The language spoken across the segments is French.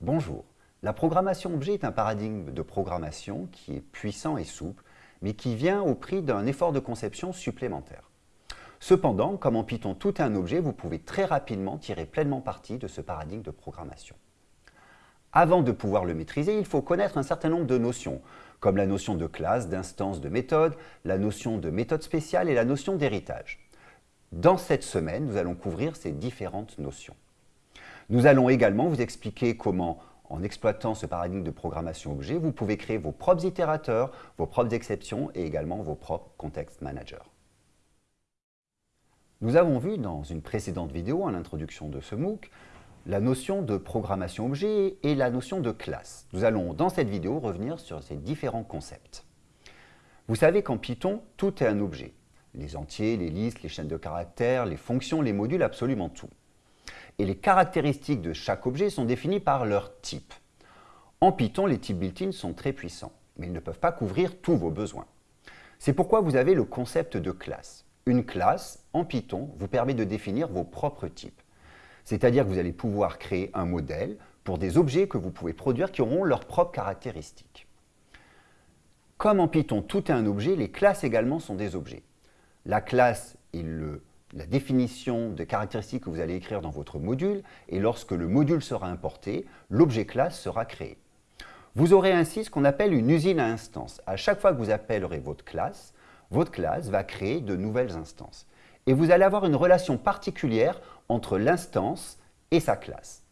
Bonjour. La programmation objet est un paradigme de programmation qui est puissant et souple, mais qui vient au prix d'un effort de conception supplémentaire. Cependant, comme en Python tout est un objet, vous pouvez très rapidement tirer pleinement parti de ce paradigme de programmation. Avant de pouvoir le maîtriser, il faut connaître un certain nombre de notions, comme la notion de classe, d'instance, de méthode, la notion de méthode spéciale et la notion d'héritage. Dans cette semaine, nous allons couvrir ces différentes notions. Nous allons également vous expliquer comment, en exploitant ce paradigme de programmation objet, vous pouvez créer vos propres itérateurs, vos propres exceptions et également vos propres context managers. Nous avons vu dans une précédente vidéo, en introduction de ce MOOC, la notion de programmation objet et la notion de classe. Nous allons dans cette vidéo revenir sur ces différents concepts. Vous savez qu'en Python, tout est un objet. Les entiers, les listes, les chaînes de caractères, les fonctions, les modules, absolument tout et les caractéristiques de chaque objet sont définies par leur type. En Python, les types built-in sont très puissants, mais ils ne peuvent pas couvrir tous vos besoins. C'est pourquoi vous avez le concept de classe. Une classe, en Python, vous permet de définir vos propres types. C'est-à-dire que vous allez pouvoir créer un modèle pour des objets que vous pouvez produire qui auront leurs propres caractéristiques. Comme en Python, tout est un objet, les classes également sont des objets. La classe est le la définition des caractéristiques que vous allez écrire dans votre module et lorsque le module sera importé, l'objet classe sera créé. Vous aurez ainsi ce qu'on appelle une usine à instances. À chaque fois que vous appellerez votre classe, votre classe va créer de nouvelles instances. Et vous allez avoir une relation particulière entre l'instance et sa classe.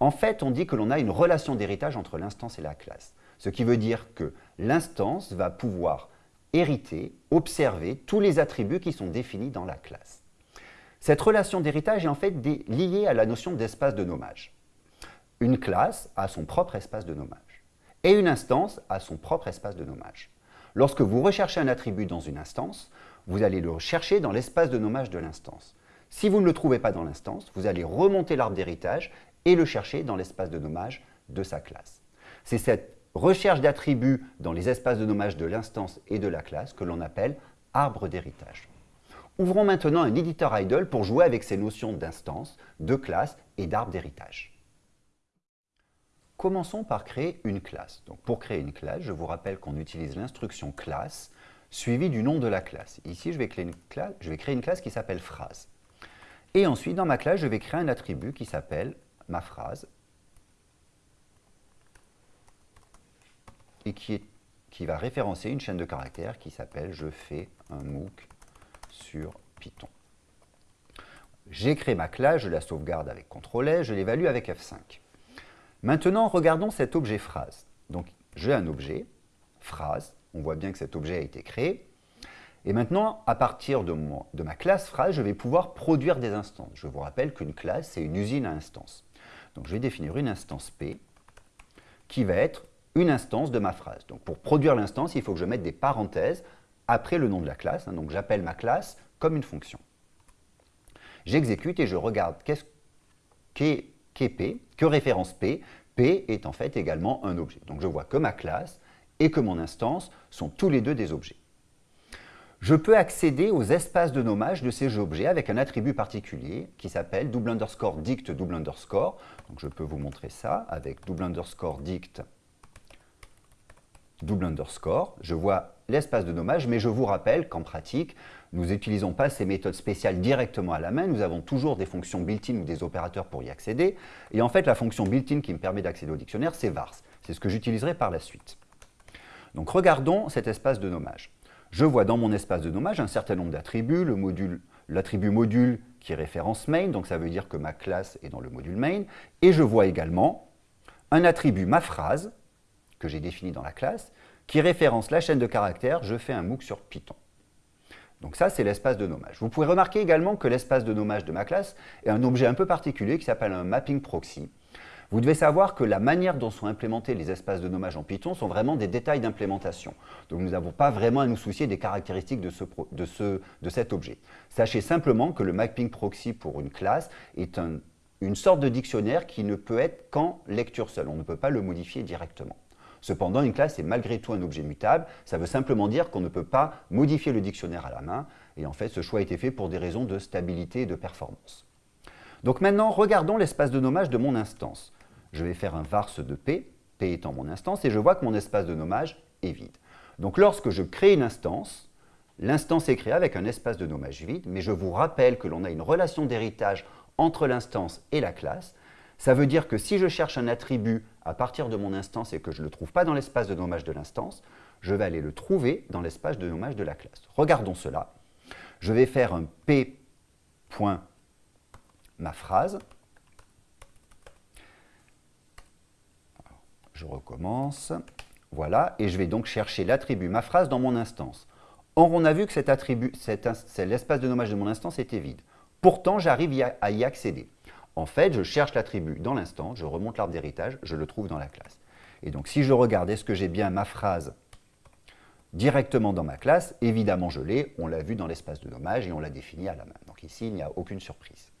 En fait, on dit que l'on a une relation d'héritage entre l'instance et la classe. Ce qui veut dire que l'instance va pouvoir hériter, observer tous les attributs qui sont définis dans la classe. Cette relation d'héritage est en fait liée à la notion d'espace de nommage. Une classe a son propre espace de nommage et une instance a son propre espace de nommage. Lorsque vous recherchez un attribut dans une instance, vous allez le chercher dans l'espace de nommage de l'instance. Si vous ne le trouvez pas dans l'instance, vous allez remonter l'arbre d'héritage et le chercher dans l'espace de nommage de sa classe. C'est cette recherche d'attributs dans les espaces de nommage de l'instance et de la classe que l'on appelle arbre d'héritage. Ouvrons maintenant un éditeur idle pour jouer avec ces notions d'instance, de classe et d'arbre d'héritage. Commençons par créer une classe. Donc pour créer une classe, je vous rappelle qu'on utilise l'instruction classe suivie du nom de la classe. Ici, je vais créer une classe, qui s'appelle phrase. Et ensuite, dans ma classe, je vais créer un attribut qui s'appelle ma phrase et qui va référencer une chaîne de caractères qui s'appelle « je fais un MOOC sur Python. J'ai créé ma classe, je la sauvegarde avec CTRL je l'évalue avec F5. Maintenant, regardons cet objet phrase. Donc, j'ai un objet, phrase, on voit bien que cet objet a été créé. Et maintenant, à partir de, de ma classe phrase, je vais pouvoir produire des instances. Je vous rappelle qu'une classe, c'est une usine à instances. Donc, je vais définir une instance P qui va être une instance de ma phrase. Donc, pour produire l'instance, il faut que je mette des parenthèses après le nom de la classe. Hein, donc j'appelle ma classe comme une fonction. J'exécute et je regarde qu'est-ce qu'est P, que référence P. P est en fait également un objet. Donc je vois que ma classe et que mon instance sont tous les deux des objets. Je peux accéder aux espaces de nommage de ces objets avec un attribut particulier qui s'appelle double underscore dict double underscore. Donc je peux vous montrer ça avec double underscore dict double underscore. Je vois l'espace de nommage, mais je vous rappelle qu'en pratique, nous n'utilisons pas ces méthodes spéciales directement à la main, nous avons toujours des fonctions built-in ou des opérateurs pour y accéder. Et en fait, la fonction built-in qui me permet d'accéder au dictionnaire, c'est vars. C'est ce que j'utiliserai par la suite. Donc regardons cet espace de nommage. Je vois dans mon espace de nommage un certain nombre d'attributs, l'attribut module qui est référence main, donc ça veut dire que ma classe est dans le module main, et je vois également un attribut ma phrase, que j'ai défini dans la classe, qui référence la chaîne de caractères, je fais un MOOC sur Python. Donc ça, c'est l'espace de nommage. Vous pouvez remarquer également que l'espace de nommage de ma classe est un objet un peu particulier qui s'appelle un mapping proxy. Vous devez savoir que la manière dont sont implémentés les espaces de nommage en Python sont vraiment des détails d'implémentation. Donc nous n'avons pas vraiment à nous soucier des caractéristiques de, ce, de, ce, de cet objet. Sachez simplement que le mapping proxy pour une classe est un, une sorte de dictionnaire qui ne peut être qu'en lecture seule. On ne peut pas le modifier directement. Cependant, une classe est malgré tout un objet mutable. Ça veut simplement dire qu'on ne peut pas modifier le dictionnaire à la main. Et en fait, ce choix a été fait pour des raisons de stabilité et de performance. Donc maintenant, regardons l'espace de nommage de mon instance. je vais faire un varse de P, P étant mon instance, et je vois que mon espace de nommage est vide. Donc lorsque je crée une instance, l'instance est créée avec un espace de nommage vide, mais je vous rappelle que l'on a une relation d'héritage entre l'instance et la classe. Ça veut dire que si je cherche un attribut à partir de mon instance et que je ne le trouve pas dans l'espace de nommage de l'instance, je vais aller le trouver dans l'espace de nommage de la classe. Regardons cela. Je vais faire un P ma phrase. Je recommence. Voilà, et je vais donc chercher l'attribut ma phrase dans mon instance. Or, on a vu que cet attribut, l'espace de nommage de mon instance était vide. Pourtant, j'arrive à y accéder. En fait, je cherche l'attribut dans l'instance, je remonte l'arbre d'héritage, je le trouve dans la classe. Et donc, si je regarde, est-ce que j'ai bien ma phrase directement dans ma classe? Évidemment, je l'ai. On l'a vu dans l'espace de nommage et on l'a défini à la main. Donc ici, il n'y a aucune surprise.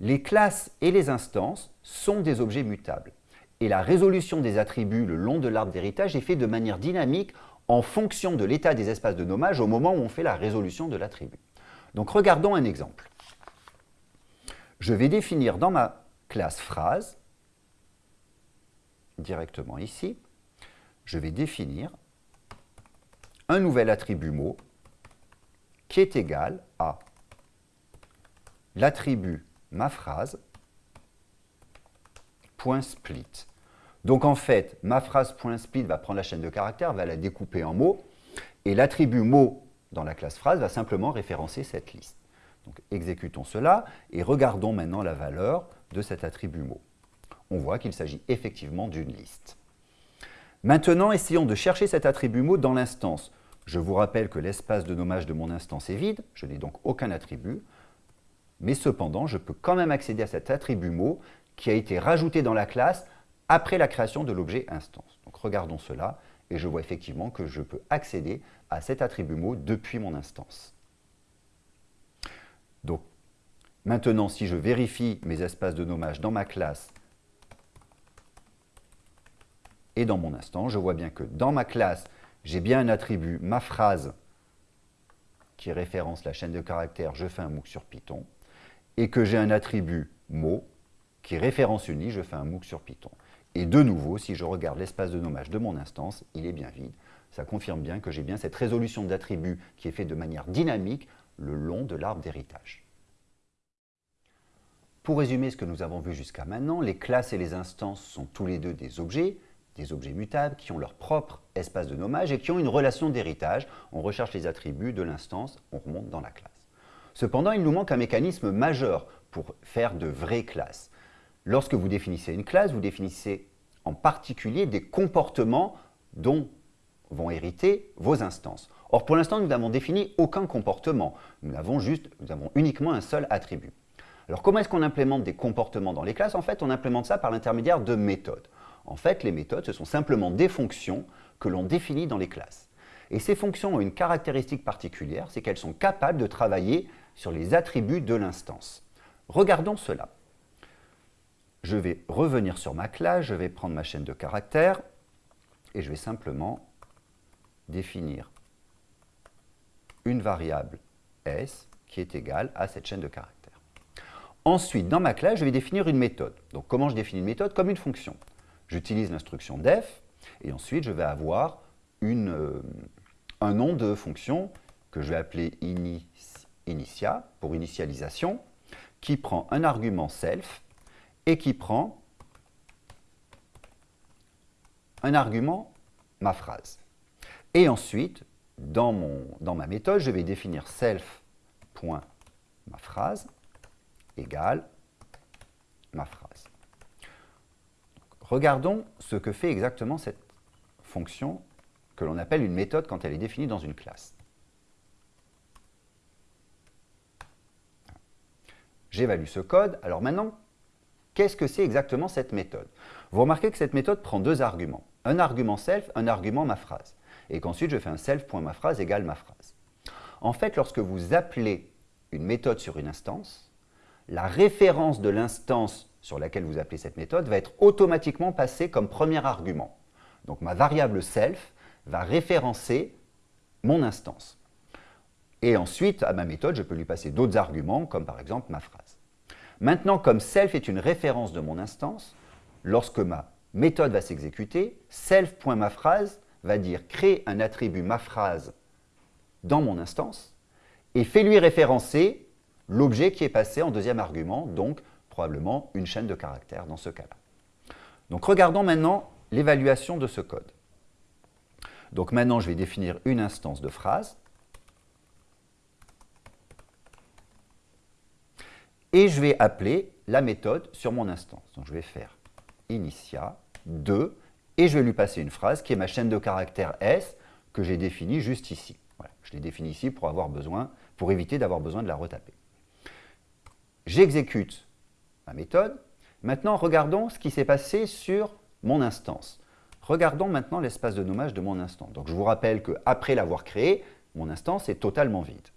Les classes et les instances sont des objets mutables. Et la résolution des attributs le long de l'arbre d'héritage est faite de manière dynamique en fonction de l'état des espaces de nommage au moment où on fait la résolution de l'attribut. Donc regardons un exemple. Je vais définir dans ma classe phrase, directement ici, je vais définir un nouvel attribut mot qui est égal à l'attribut ma phrase split. Donc en fait, ma phrase point split va prendre la chaîne de caractères, va la découper en mots, et l'attribut mot dans la classe phrase va simplement référencer cette liste. Donc exécutons cela et regardons maintenant la valeur de cet attribut mot. On voit qu'il s'agit effectivement d'une liste. Maintenant, essayons de chercher cet attribut mot dans l'instance. Je vous rappelle que l'espace de nommage de mon instance est vide, je n'ai donc aucun attribut, mais cependant, je peux quand même accéder à cet attribut mot qui a été rajouté dans la classe après la création de l'objet instance. Donc regardons cela, et je vois effectivement que je peux accéder à cet attribut mot depuis mon instance. Donc, maintenant, si je vérifie mes espaces de nommage dans ma classe et dans mon instance, je vois bien que dans ma classe, j'ai bien un attribut, ma phrase, qui référence la chaîne de caractères, je fais un MOOC sur Python, et que j'ai un attribut mot qui référence une je fais un MOOC sur Python. Et de nouveau, si je regarde l'espace de nommage de mon instance, il est bien vide. Ça confirme bien que j'ai bien cette résolution d'attributs qui est faite de manière dynamique le long de l'arbre d'héritage. Pour résumer ce que nous avons vu jusqu'à maintenant, les classes et les instances sont tous les deux des objets, des objets mutables qui ont leur propre espace de nommage et qui ont une relation d'héritage. On recherche les attributs de l'instance, on remonte dans la classe. Cependant, il nous manque un mécanisme majeur pour faire de vraies classes. Lorsque vous définissez une classe, vous définissez en particulier des comportements dont vont hériter vos instances. Or, pour l'instant, nous n'avons défini aucun comportement. Nous avons, juste, nous avons uniquement un seul attribut. Alors, comment est-ce qu'on implémente des comportements dans les classes? En fait, on implémente ça par l'intermédiaire de méthodes. En fait, les méthodes, ce sont simplement des fonctions que l'on définit dans les classes. Et ces fonctions ont une caractéristique particulière, c'est qu'elles sont capables de travailler sur les attributs de l'instance. Regardons cela. Je vais revenir sur ma classe, je vais prendre ma chaîne de caractères et je vais simplement définir une variable s qui est égale à cette chaîne de caractères. Ensuite, dans ma classe, je vais définir une méthode. Donc, comment je définis une méthode? Comme une fonction. J'utilise l'instruction def et ensuite, je vais avoir euh, un nom de fonction que je vais appeler initia pour initialisation, qui prend un argument self et qui prend un argument ma phrase. Et ensuite, dans, dans ma méthode, je vais définir self.maphrase égale ma phrase. regardons ce que fait exactement cette fonction que l'on appelle une méthode quand elle est définie dans une classe. J'évalue ce code. Alors maintenant, qu'est-ce que c'est exactement cette méthode? Vous remarquez que cette méthode prend deux arguments. Un argument self, un argument ma phrase. Et qu'ensuite, je fais un self.maphrase égale ma phrase. En fait, lorsque vous appelez une méthode sur une instance, la référence de l'instance sur laquelle vous appelez cette méthode va être automatiquement passée comme premier argument. Donc ma variable self va référencer mon instance. Et ensuite, à ma méthode, je peux lui passer d'autres arguments, comme par exemple ma phrase. Maintenant, comme self est une référence de mon instance, lorsque ma méthode va s'exécuter, self.maphrase va dire créer un attribut maphrase dans mon instance et fait lui référencer l'objet qui est passé en deuxième argument, donc probablement une chaîne de caractères dans ce cas-là. Donc regardons maintenant l'évaluation de ce code. Donc maintenant, je vais définir une instance de phrase. Et je vais appeler la méthode sur mon instance. Donc je vais faire initia 2 et je vais lui passer une phrase qui est ma chaîne de caractères S que j'ai définie juste ici. je l'ai définie ici pour, avoir besoin, pour éviter d'avoir besoin de la retaper. J'exécute ma méthode. Maintenant, regardons ce qui s'est passé sur mon instance. Regardons maintenant l'espace de nommage de mon instance. Donc, je vous rappelle qu'après l'avoir créé, mon instance est totalement vide.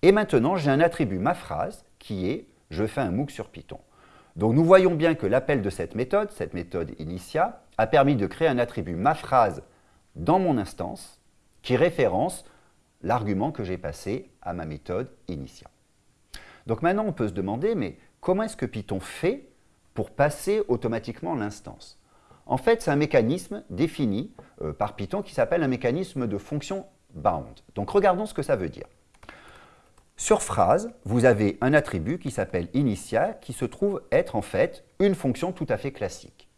Et maintenant, j'ai un attribut ma phrase qui est « je fais un MOOC sur Python ». Donc, nous voyons bien que l'appel de cette méthode, cette méthode initia, a permis de créer un attribut ma phrase dans mon instance qui référence l'argument que j'ai passé à ma méthode initia. Donc maintenant, on peut se demander, mais comment est-ce que Python fait pour passer automatiquement l'instance? En fait, c'est un mécanisme défini euh, par Python qui s'appelle un mécanisme de fonction bound. Donc regardons ce que ça veut dire. Sur phrase, vous avez un attribut qui s'appelle initia, qui se trouve être en fait une fonction tout à fait classique.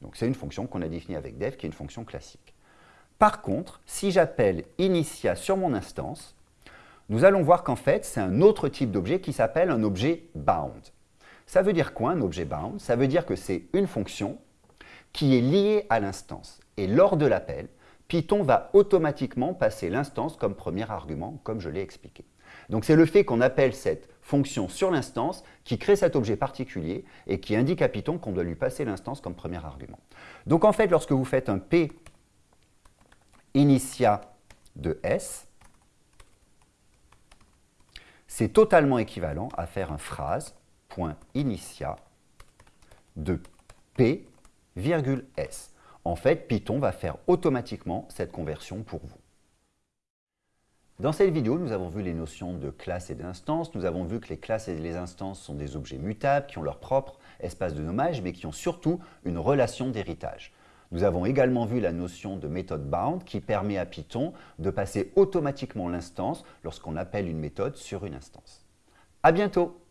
Donc c'est une fonction qu'on a définie avec dev, qui est une fonction classique. Par contre, si j'appelle initia sur mon instance, nous allons voir qu'en fait, c'est un autre type d'objet qui s'appelle un objet bound. Ça veut dire quoi un objet bound? Ça veut dire que c'est une fonction qui est liée à l'instance. Et lors de l'appel, Python va automatiquement passer l'instance comme premier argument, comme je l'ai expliqué. Donc c'est le fait qu'on appelle cette fonction sur l'instance qui crée cet objet particulier et qui indique à Python qu'on doit lui passer l'instance comme premier argument. Donc en fait, lorsque vous faites un P initia de S, c'est totalement équivalent à faire un phrase.initia de P, S. En fait, Python va faire automatiquement cette conversion pour vous. Dans cette vidéo, nous avons vu les notions de classe et d'instance. Nous avons vu que les classes et les instances sont des objets mutables qui ont leur propre espace de nommage, mais qui ont surtout une relation d'héritage. Nous avons également vu la notion de méthode bound qui permet à Python de passer automatiquement l'instance lorsqu'on appelle une méthode sur une instance. À bientôt